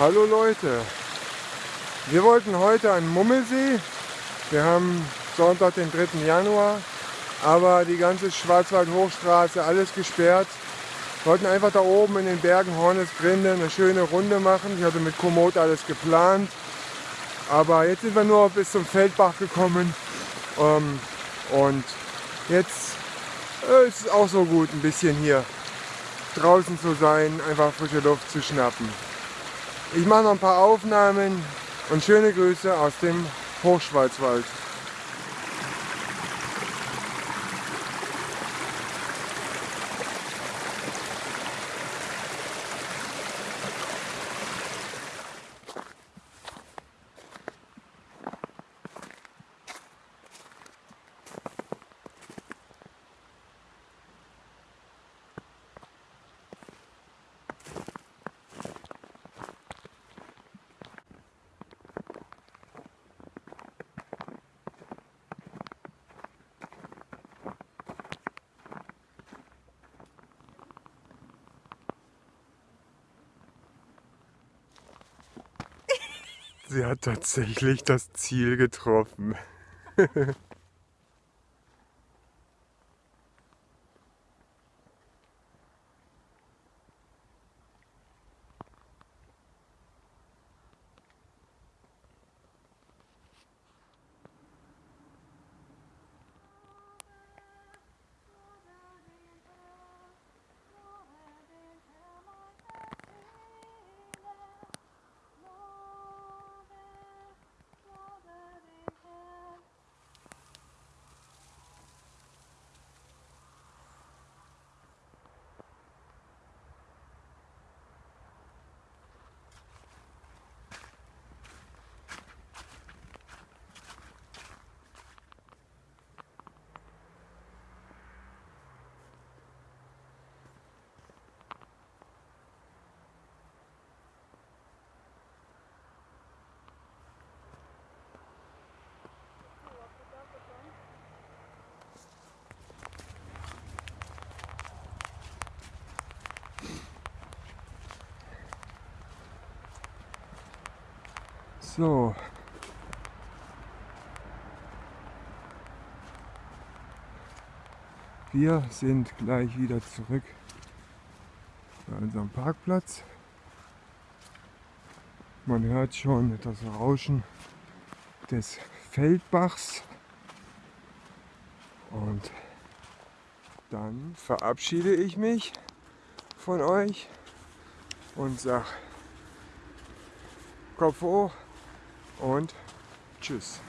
Hallo Leute, wir wollten heute an Mummelsee. Wir haben Sonntag, den 3. Januar, aber die ganze Schwarzwald-Hochstraße, alles gesperrt. Wir wollten einfach da oben in den Bergen Hornesgrinde eine schöne Runde machen. Ich hatte mit Komoot alles geplant. Aber jetzt sind wir nur bis zum Feldbach gekommen. Ähm, und jetzt äh, ist es auch so gut, ein bisschen hier draußen zu sein, einfach frische Luft zu schnappen. Ich mache noch ein paar Aufnahmen und schöne Grüße aus dem Hochschwarzwald. Sie hat tatsächlich das Ziel getroffen. So. Wir sind gleich wieder zurück bei unserem Parkplatz. Man hört schon das Rauschen des Feldbachs. Und dann verabschiede ich mich von euch und sage Kopf hoch und tschüss.